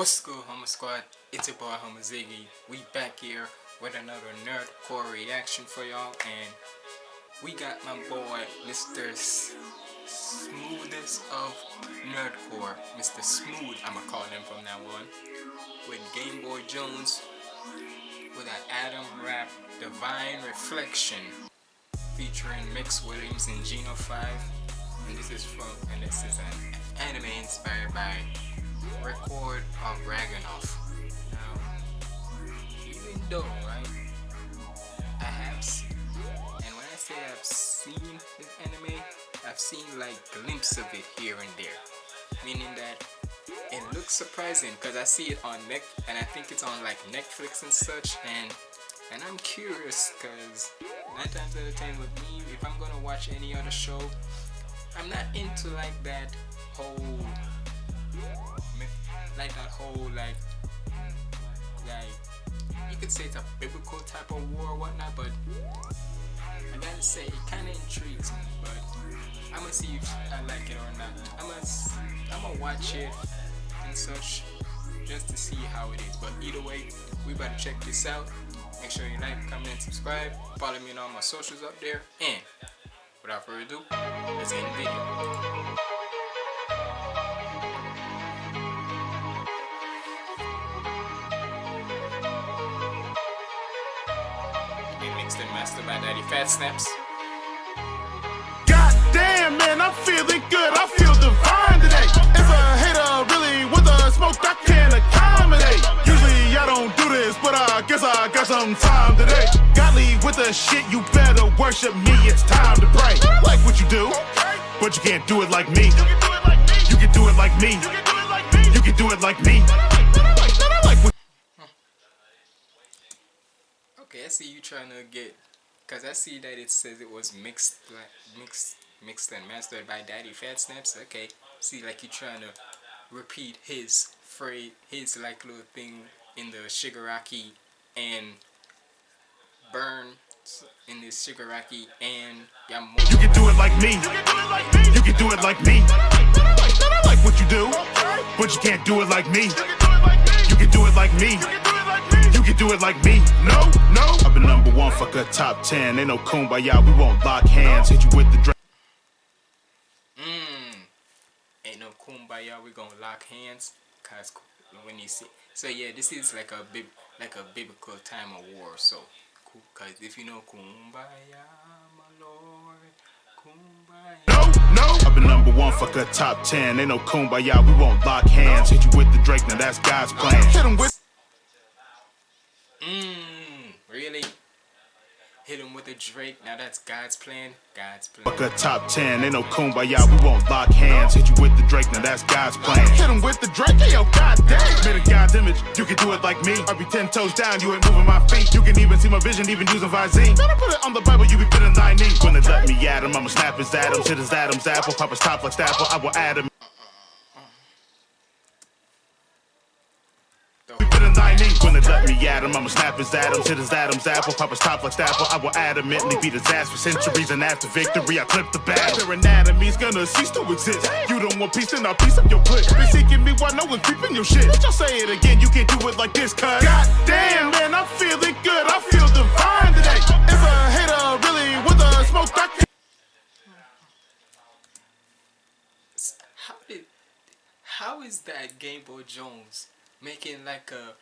What's good, Homer Squad? It's your boy, Homer Ziggy. We back here with another nerdcore reaction for y'all, and we got my boy, Mr. S Smoothest of Nerdcore, Mr. Smooth. I'ma call him from now on. With Game Boy Jones, with an Adam Rap Divine Reflection, featuring Mix Williams and Geno 5. And this is from, and this is an anime inspired by record of Ragnarok. Now, even though, right, I have seen, and when I say I've seen this anime, I've seen like glimpses of it here and there. Meaning that it looks surprising because I see it on Net and I think it's on like Netflix and such and and I'm curious because nine times out of ten with me, if I'm gonna watch any other show, I'm not into like that whole like that whole like like you could say it's a biblical type of war or whatnot, but I gotta say it kinda intrigues me, but I'm gonna see if I like it or not. I'm gonna I'm gonna watch it and such just to see how it is. But either way, we better check this out. Make sure you like, comment, and subscribe. Follow me on all my socials up there. And without further ado, let's in the video. Mixed and mastered by Daddy Fat Snaps. God damn, man, I'm feeling good. I feel divine today. If a hater really with a smoke, I can't accommodate. Usually I don't do this, but I guess I got some time today. Godly with the shit, you better worship me. It's time to pray. Like what you do, but you can't do it like me. You can do it like me. You can do it like me. You can do it like me. Okay, I see you trying to get, cause I see that it says it was mixed, like mixed, mixed and mastered by Daddy Fat Snaps. Okay, see like you trying to repeat his phrase, his like little thing in the Shigaraki and burn in this Shigaraki and Yamamoto. You can do it like me. You can do it like me. I like what you do, but you can't do it like me. You can do it like me. You can do it like me. No, no. I've been number one, fuck a top ten. Ain't no kumbaya, we won't lock hands. Hit you with the drink. Mmm. Ain't no kumbaya, we gonna lock hands. Cause when you see, so yeah, this is like a bib, like a biblical time of war. So, cause if you know kumbaya, my lord, kumbaya. No, no. I've been number one, fuck a top ten. Ain't no kumbaya, we won't lock hands. Hit you with the Drake, now that's God's plan. Hit him with. Mmm, really? Hit him with a Drake. Now that's God's plan. God's plan. Fuck a top 10, ain't no kumbaya, we won't lock hands. Hit you with the Drake, now that's God's plan. Hit him with the Drake, hey yo, goddamn. Made a God's image, you can do it like me. I be 10 toes down, you ain't moving my feet. You can even see my vision, even using Visine. Better put it on the Bible, you be fitting thy knee. When they let me at him, I'ma snap his Adams. Hit his Adam's apple, pop his top like Snapple, I will add him. We fitting thy knee. When they let me at him, I'ma snap his Adams. Hit his Adam's apple, pop his top like Snapple, I will adamantly be his ass for centuries. And after victory, I clip the battle. Their anatomy's gonna cease to exist. You don't want peace, then I'll piece up your clip. Been seeking me while no one's creeping your shit. Let y'all say it again, you can't do it like this, cuz. God damn, man, I'm feeling good. I feel divine today. If a hater really with a smoke, I can't. How did? How is that Game Boy Jones making like a?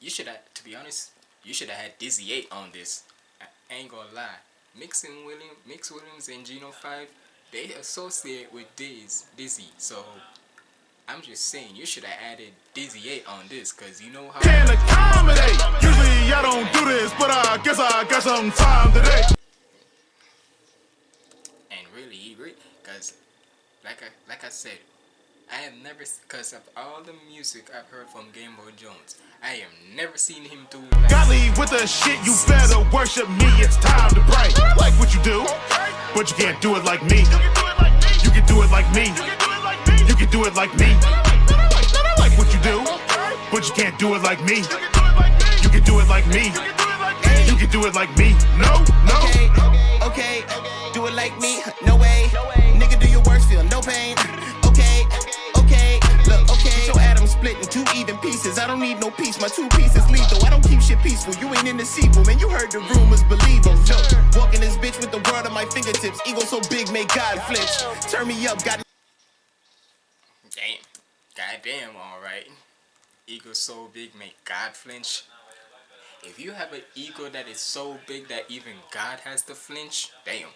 You should have, to be honest, you should have had Dizzy Eight on this. I ain't gonna lie. Mixing William, Mix Williams and Geno Five, they associate with Diz, Dizzy. So I'm just saying, you should have added Dizzy Eight on this, cause you know how. Can't accommodate. Usually I don't do this, but I guess I got some time today. and really he re because like I like I said I have never because of all the music I've heard from Game Boy Jones I have never seen him do like Godly with the shit, you better worship me. It's time to pray. Like what you do, but you can't do it like me. You can do it like me. You can do it like me. I like what you do, but you can't do it like me. You can do it like me. You can do it like me. No, no. Okay, okay, do it like me, no way. Nigga, do your worst, feel no pain. Split in two even pieces. I don't need no peace, my two pieces lethal. I don't keep shit peaceful. You ain't in the sequel, man. You heard the rumors, believe them. Yo, walking this bitch with the world at my fingertips. Ego so big, make God flinch. Turn me up, got Damn. Goddamn, alright. Ego so big, make God flinch. If you have an ego that is so big that even God has to flinch, damn.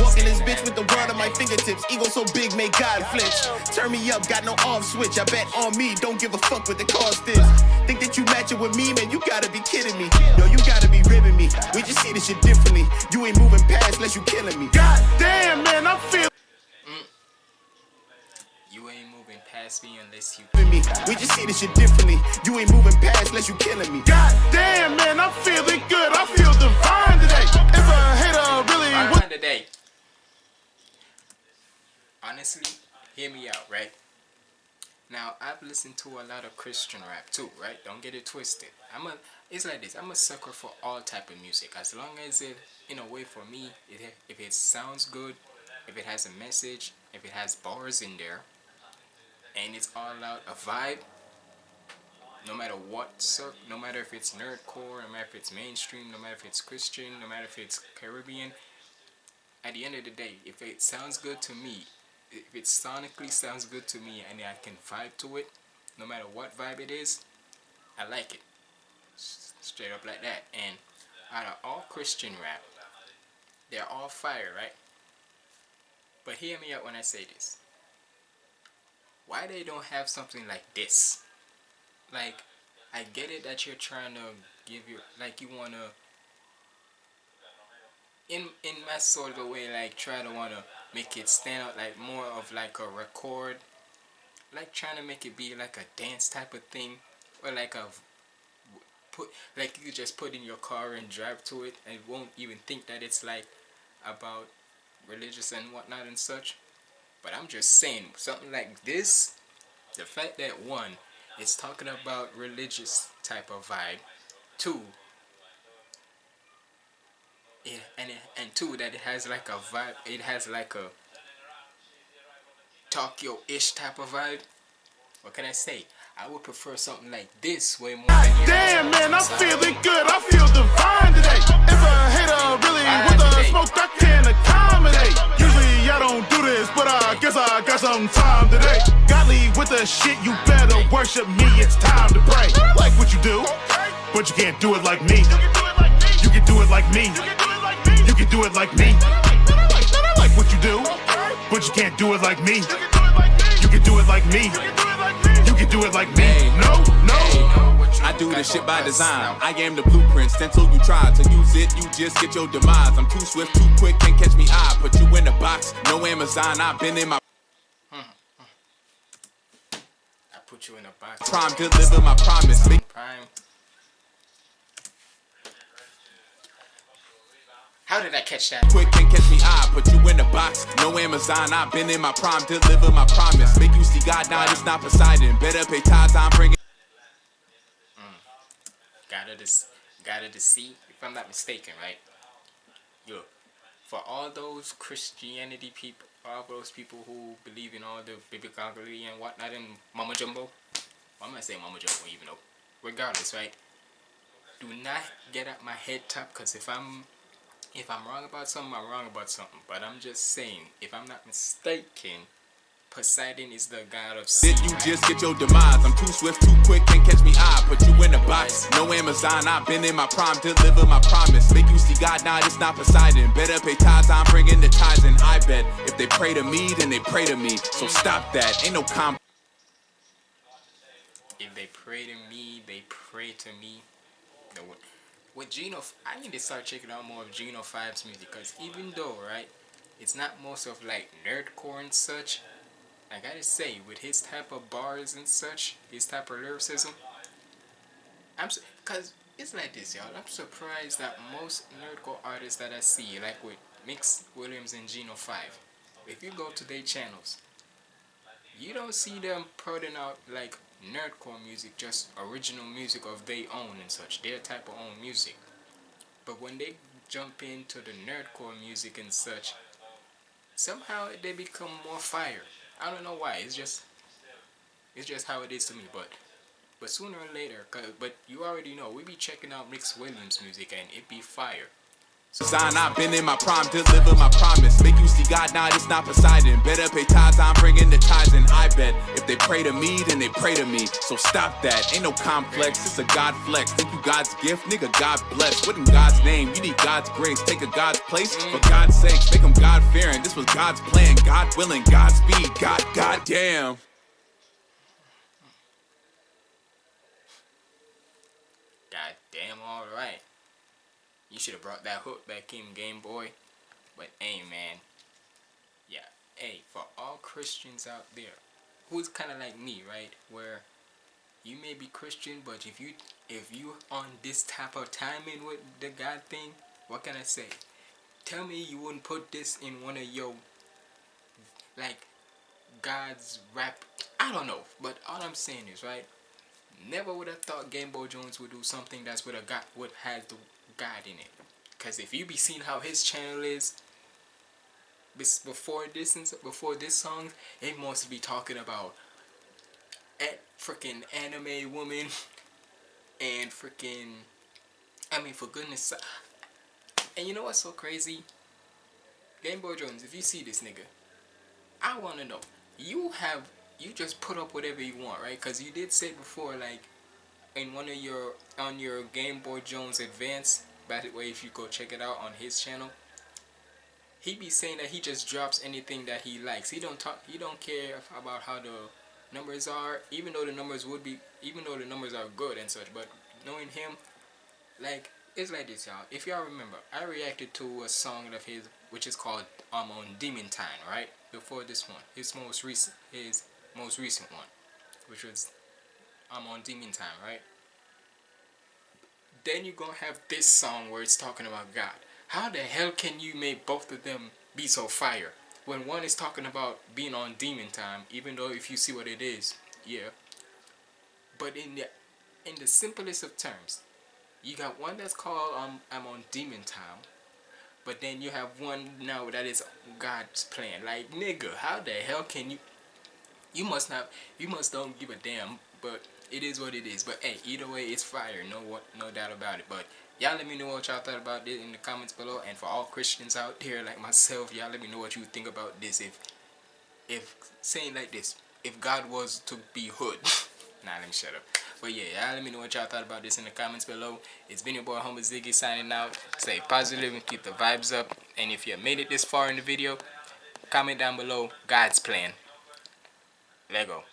Walking this bitch with the world on my fingertips. Ego so big, make God flinch. Turn me up, got no off switch. I bet on me, don't give a fuck what the cost is. Think that you matching with me, man? You gotta be kidding me. Yo, you gotta be ribbing me. We just see this shit differently. You ain't moving past unless you killing me. God damn, man, I'm feeling. You ain't moving past me unless you. Me. We just see this shit differently. You ain't moving past unless you killing me. God damn, man, I'm feeling good. I feel divine today. If a hater really would today. Honestly, hear me out, right? Now, I've listened to a lot of Christian rap too, right? Don't get it twisted. I'm a, it's like this. I'm a sucker for all type of music. As long as it, in a way, for me, it, if it sounds good, if it has a message, if it has bars in there, and it's all out a vibe. No matter what, cir- no matter if it's nerdcore, no matter if it's mainstream, no matter if it's Christian, no matter if it's Caribbean, at the end of the day, if it sounds good to me, if it sonically sounds good to me and I can vibe to it, no matter what vibe it is, I like it. Straight up like that. And out of all Christian rap, they're all fire, right? But hear me out when I say this. Why they don't have something like this? Like, I get it that you're trying to give your, like you wanna in in my sort of way like try to want to make it stand out like more of like a record like trying to make it be like a dance type of thing or like a put like you just put in your car and drive to it and won't even think that it's like about religious and whatnot and such but i'm just saying something like this the fact that one it's talking about religious type of vibe two it, and it, and two that it has like a vibe it has like a Tokyo-ish type of vibe what can I say I would prefer something like this way more than Damn, man, I'm feeling good. I feel divine today. If a hater really with today. smoke, I can accommodate. I don't do this, but I guess I got some time today. God leave with the shit, you better worship me. It's time to pray. Like what you do, but you can't do it like me. You can do it like me. You can do it like me. Like what you do, but you can't do it like me. You can do it like me. You can do it like me. No. I do this shit by design. I am the blueprint. Until you try to use it, you just get your demise. I'm too swift, too quick, can't catch me. I put you in a box. No Amazon. I've been in my I put you in a box prime, deliver my promise. Prime how did I catch that quick, can't catch me. I put you in a box. No Amazon. I've been in my prime, deliver my promise. Make you see God now, it's not Poseidon. Better pay tithes. I'm bringing. Gotta dis- gotta deceive if I'm not mistaken right? Yo for all those Christianity people all those people who believe in all the biblically and whatnot and Mama Jumbo well, I'm gonna say Mama Jumbo even though regardless right? Do not get at my head top because if I'm if I'm wrong about something I'm wrong about something but I'm just saying if I'm not mistaken Poseidon is the god of sea Did you just get your demise? I'm too swift, too quick, can't catch me. I put you in a box. No Amazon. I've been in my prime, deliver my promise. Make you see God now, it's not Poseidon. Better pay tithes. I'm bringing the tithes, and I bet if they pray to me, then they pray to me. So stop that. Ain't no comp. if they pray to me, they pray to me. The, with Geno, I need to start checking out more of Geno 5's music because even though, right, it's not most of like nerdcore and such, I gotta say, with his type of bars and such, his type of lyricism, I'm because it's like this, y'all. I'm surprised that most nerdcore artists that I see, like with Mix Williams and Geno 5, if you go to their channels, you don't see them putting out like nerdcore music, just original music of their own and such, their type of own music. But when they jump into the nerdcore music and such, somehow they become more fire. I don't know why. It's just It's just how it is to me. But but sooner or later, but you already know, we be checking out Mix Williams music and it be fire. Sign, I've been in my prime, deliver my promise. Make you see God, now it's not Poseidon. Better pay tithes, I'm bringing the tithes and I bet if they pray to me, then they pray to me. So stop that, ain't no complex, it's a God flex. Think you God's gift, nigga, God bless. What in God's name? You need God's grace. Take a God's place, for God's sake, make them God fearing. This was God's plan, God willing, God's speed, God, God damn. God damn, alright. You should have brought that hook back in Game Boy. But hey man, yeah, hey, for all Christians out there, who's kind of like me, right? Where you may be Christian, but if you if you on this type of timing with the God thing, what can I say? Tell me you wouldn't put this in one of your like God's rap. I don't know, but all I'm saying is right. Never would have thought Game Boy Jones would do something that's with a God would have the God in it. Cause if you be seeing how his channel is before this before this song, it must be talking about at freaking anime woman and freaking I mean for goodness and you know what's so crazy? Game Boy Jones, if you see this nigga, I wanna know. You have you just put up whatever you want, right? Cause you did say before like in one of your on your Game Boy Jones Advance. By the way, if you go check it out on his channel, he be saying that he just drops anything that he likes. He don't talk. He don't care about how the numbers are, even though the numbers would be, even though the numbers are good and such. But knowing him, like it's like this, y'all. If y'all remember, I reacted to a song of his, which is called "I'm um, on Demon Time," right? Before this one, his most recent, his most recent one, which was I'm on Demon Time, right? Then you're gonna have this song where it's talking about God. How the hell can you make both of them be so fire? When one is talking about being on Demon Time, even though if you see what it is, yeah. But in the in the simplest of terms, you got one that's called um, I'm on Demon Time, but then you have one now that is God's plan. Like nigga, how the hell can you? You must not. You must don't give a damn. But it is what it is. But hey, either way, it's fire. No what, no doubt about it. But y'all let me know what y'all thought about this in the comments below. And for all Christians out there like myself, y'all let me know what you think about this. If, if saying like this, if God was to be hood. nah, let me shut up. But yeah, y'all let me know what y'all thought about this in the comments below. It's been your boy Humble Ziggy signing out. Stay positive and keep the vibes up. And if you made it this far in the video, comment down below God's plan. Lego.